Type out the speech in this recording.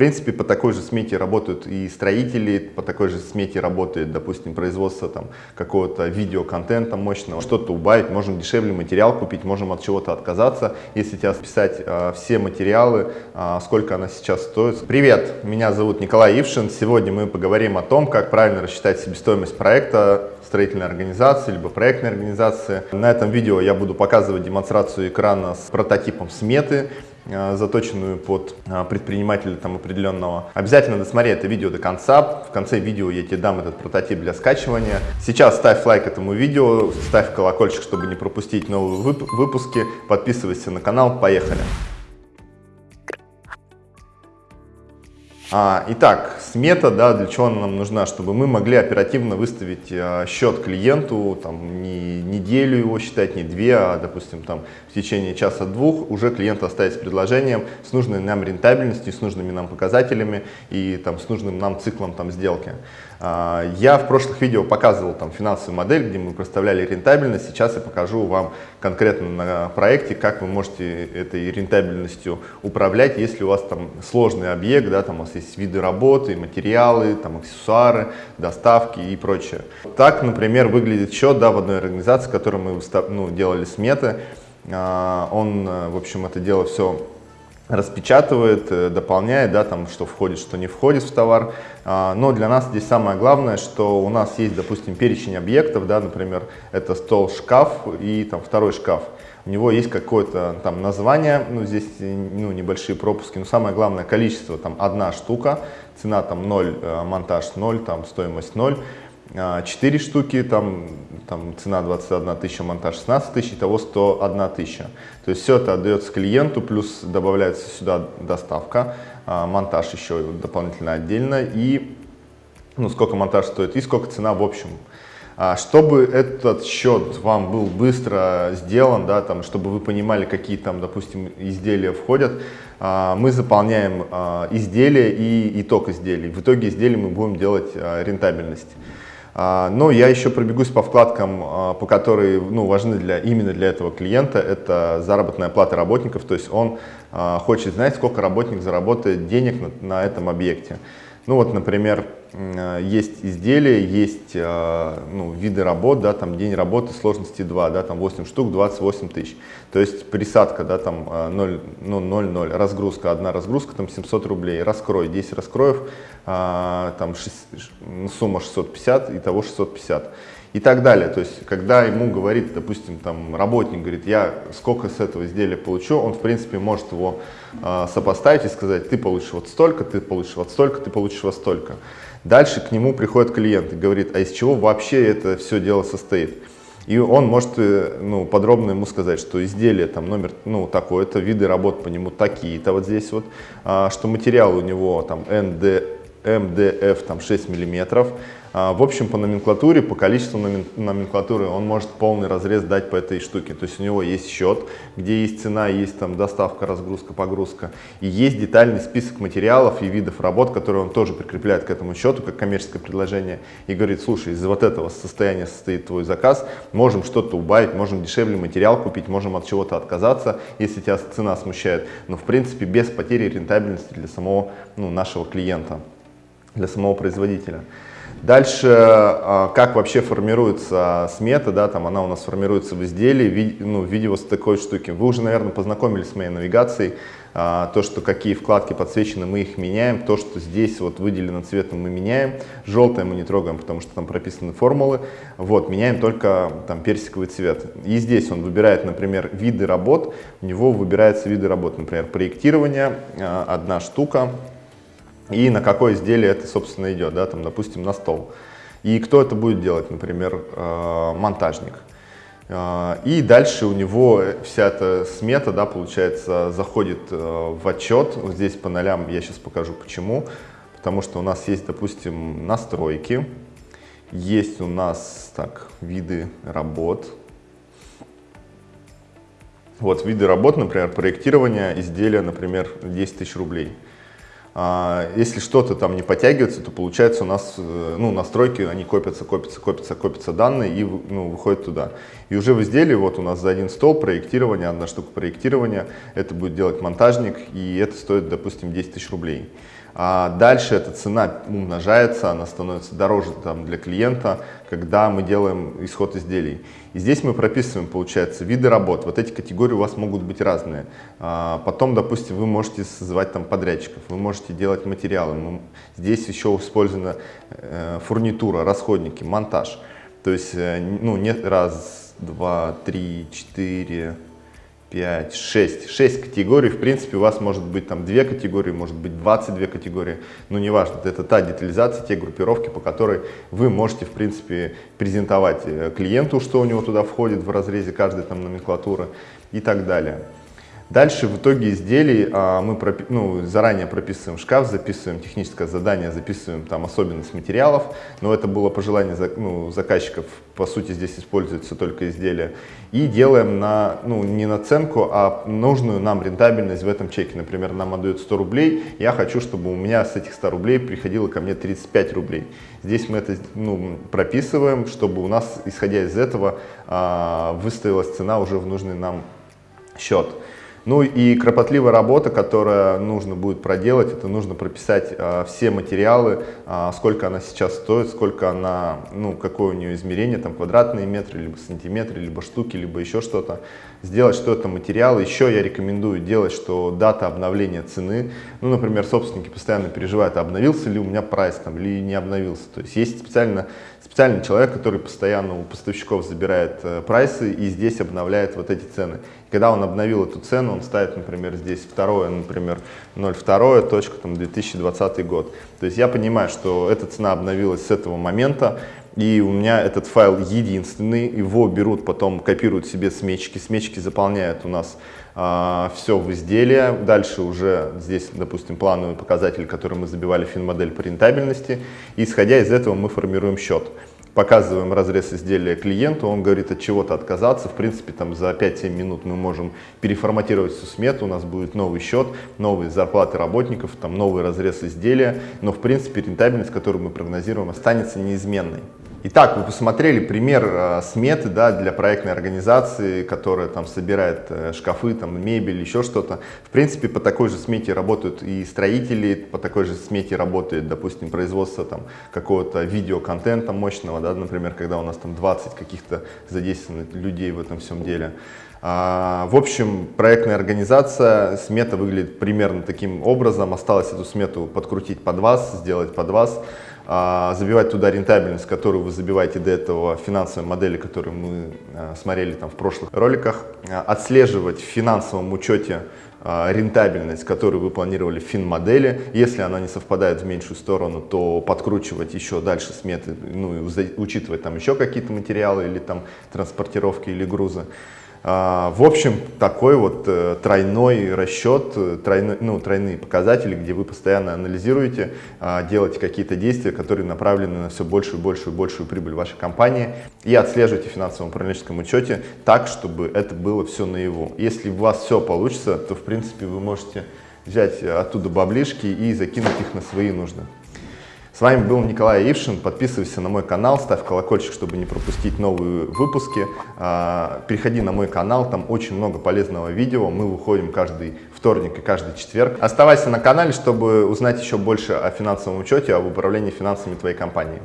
принципе, по такой же смете работают и строители, по такой же смете работает, допустим, производство там какого-то видеоконтента мощного, что-то убавить, можем дешевле материал купить, можем от чего-то отказаться. Если тебе списать э, все материалы, э, сколько она сейчас стоит. Привет, меня зовут Николай Ившин. Сегодня мы поговорим о том, как правильно рассчитать себестоимость проекта строительной организации, либо проектной организации. На этом видео я буду показывать демонстрацию экрана с прототипом сметы, заточенную под э, предпринимателя там определенного. Обязательно досмотри это видео до конца. В конце видео я тебе дам этот прототип для скачивания. Сейчас ставь лайк этому видео, ставь колокольчик, чтобы не пропустить новые выпуски. Подписывайся на канал. Поехали! Итак, смета, да, для чего она нам нужна? Чтобы мы могли оперативно выставить а, счет клиенту, там, не неделю его считать, не две, а, допустим, там, в течение часа-двух уже клиент оставить с предложением с нужной нам рентабельностью, с нужными нам показателями и там, с нужным нам циклом там, сделки. А, я в прошлых видео показывал там финансовую модель, где мы представляли рентабельность. Сейчас я покажу вам конкретно на проекте, как вы можете этой рентабельностью управлять, если у вас там сложный объект, да, там у вас есть виды работы, материалы, там аксессуары, доставки и прочее. Так, например, выглядит счет да, в одной организации, которую мы ну, делали сметы. А, он, в общем, это дело все распечатывает, э, дополняет, да, там, что входит, что не входит в товар. А, но для нас здесь самое главное, что у нас есть, допустим, перечень объектов, да, например, это стол, шкаф и там второй шкаф. У него есть какое-то там название, ну, здесь ну, небольшие пропуски, но самое главное количество, там, одна штука, цена там 0, э, монтаж 0, там, стоимость 0. 4 а, штуки, там, там цена 21 тысяча, монтаж 16 тысяч, итого 101 тысяча. То есть все это отдается клиенту, плюс добавляется сюда доставка, а, монтаж еще дополнительно отдельно и ну, сколько монтаж стоит и сколько цена в общем. А, чтобы этот счет вам был быстро сделан, да, там, чтобы вы понимали, какие там, допустим, изделия входят, мы заполняем изделия и итог изделий. В итоге изделий мы будем делать рентабельность. А, но я еще пробегусь по вкладкам, а, по которые ну, важны для, именно для этого клиента. Это заработная плата работников, то есть он хочет знать, сколько работник заработает денег на, на этом объекте. Ну вот, например, есть изделия, есть э, ну, виды работ, да, там день работы сложности 2, да, там 8 штук, 28 тысяч. То есть присадка, да, там 0, э, ну, 0, 0, разгрузка, одна разгрузка, там 700 рублей, раскрой, 10 раскроев, там 6, сумма 650, итого 650 и так далее. То есть, когда ему говорит, допустим, там работник говорит, я сколько с этого изделия получу, он, в принципе, может его э, сопоставить и сказать, ты получишь вот столько, ты получишь вот столько, ты получишь вот столько. Дальше к нему приходит клиент и говорит, а из чего вообще это все дело состоит? И он может э, ну, подробно ему сказать, что изделие там номер ну, такой, это виды работ по нему такие-то вот здесь вот, а, что материал у него там НД, МДФ там 6 миллиметров, в общем, по номенклатуре, по количеству номенклатуры он может полный разрез дать по этой штуке. То есть у него есть счет, где есть цена, есть там доставка, разгрузка, погрузка. И есть детальный список материалов и видов работ, которые он тоже прикрепляет к этому счету, как коммерческое предложение. И говорит, слушай, из вот этого состояния состоит твой заказ, можем что-то убавить, можем дешевле материал купить, можем от чего-то отказаться, если тебя цена смущает. Но в принципе без потери рентабельности для самого ну, нашего клиента, для самого производителя. Дальше, а, как вообще формируется смета, да, там она у нас формируется в изделии, ну, в виде вот такой штуки. Вы уже, наверное, познакомились с моей навигацией, а, то, что какие вкладки подсвечены, мы их меняем, то, что здесь вот выделено цветом, мы меняем, желтое мы не трогаем, потому что там прописаны формулы, вот, меняем только там персиковый цвет. И здесь он выбирает, например, виды работ, у него выбираются виды работ, например, проектирование, а, одна штука, и на какое изделие это, собственно, идет, да, там, допустим, на стол. И кто это будет делать, например, э, монтажник. Э, и дальше у него вся эта смета, да, получается, заходит э, в отчет. Вот здесь по нолям я сейчас покажу почему. Потому что у нас есть, допустим, настройки, есть у нас так, виды работ. Вот виды работ, например, проектирование изделия, например, 10 тысяч рублей. А, если что-то там не подтягивается, то получается у нас э, ну, настройки, они копятся, копятся, копятся, копятся данные и ну, выходят туда. И уже в изделии вот у нас за один стол проектирование, одна штука проектирования, это будет делать монтажник, и это стоит, допустим, 10 тысяч рублей. А дальше эта цена умножается, она становится дороже там, для клиента, когда мы делаем исход изделий. И здесь мы прописываем, получается, виды работ. Вот эти категории у вас могут быть разные. А потом, допустим, вы можете создавать там подрядчиков, вы можете делать материалы. Здесь еще использована э, фурнитура, расходники, монтаж. То есть, э, ну, нет раз, два, три, четыре, 5, 6, 6 категорий, в принципе, у вас может быть там 2 категории, может быть 22 категории, но неважно, это та детализация, те группировки, по которой вы можете, в принципе, презентовать э, клиенту, что у него туда входит в разрезе каждой там номенклатуры и так далее. Дальше в итоге изделий а, мы пропи ну, заранее прописываем шкаф, записываем техническое задание, записываем там особенность материалов, но это было пожелание за, ну, заказчиков, по сути здесь используется только изделие, и делаем на, ну, не наценку, а нужную нам рентабельность в этом чеке. Например, нам отдают 100 рублей, я хочу, чтобы у меня с этих 100 рублей приходило ко мне 35 рублей. Здесь мы это ну, прописываем, чтобы у нас, исходя из этого, а, выставилась цена уже в нужный нам счет. Ну и кропотливая работа, которая нужно будет проделать, это нужно прописать э, все материалы, э, сколько она сейчас стоит, сколько она, ну какое у нее измерение, там квадратные метры, либо сантиметры, либо штуки, либо еще что-то. Сделать, что это материал. Еще я рекомендую делать, что дата обновления цены, ну например, собственники постоянно переживают, обновился ли у меня прайс там, или не обновился. То есть есть специально, специальный человек, который постоянно у поставщиков забирает э, прайсы и здесь обновляет вот эти цены. Когда он обновил эту цену, он ставит, например, здесь второе, например, 0,2, точка, там, 2020 год. То есть я понимаю, что эта цена обновилась с этого момента, и у меня этот файл единственный, его берут, потом копируют себе смечки, смечки заполняют у нас а, все в изделие, дальше уже здесь, допустим, плановый показатель, который мы забивали финмодель по рентабельности, и исходя из этого мы формируем счет показываем разрез изделия клиенту, он говорит от чего-то отказаться, в принципе там за 5-7 минут мы можем переформатировать всю смету, у нас будет новый счет, новые зарплаты работников, там новый разрез изделия, но в принципе рентабельность, которую мы прогнозируем, останется неизменной. Итак, вы посмотрели пример э, сметы да, для проектной организации, которая там собирает э, шкафы, там, мебель, еще что-то. В принципе, по такой же смете работают и строители, по такой же смете работает, допустим, производство там какого-то видеоконтента мощного, да, например, когда у нас там 20 каких-то задействованных людей в этом всем деле. А, в общем, проектная организация, смета выглядит примерно таким образом. Осталось эту смету подкрутить под вас, сделать под вас. А, забивать туда рентабельность, которую вы забиваете до этого финансовой модели, которую мы а, смотрели там в прошлых роликах, а, отслеживать в финансовом учете рентабельность, которую вы планировали в фин-модели. Если она не совпадает в меньшую сторону, то подкручивать еще дальше сметы, ну и учитывать там еще какие-то материалы или там транспортировки или грузы. А, в общем, такой вот э, тройной расчет, э, тройной, ну, тройные показатели, где вы постоянно анализируете, а, делаете какие-то действия, которые направлены на все большую, большую, большую прибыль вашей компании и отслеживаете в финансовом управленческом учете так, чтобы это было все наяву. Если у вас все получится, то в принципе вы можете взять оттуда баблишки и закинуть их на свои нужды. С вами был Николай Ившин. Подписывайся на мой канал, ставь колокольчик, чтобы не пропустить новые выпуски. А, переходи на мой канал, там очень много полезного видео. Мы выходим каждый вторник и каждый четверг. Оставайся на канале, чтобы узнать еще больше о финансовом учете, об управлении финансами твоей компании.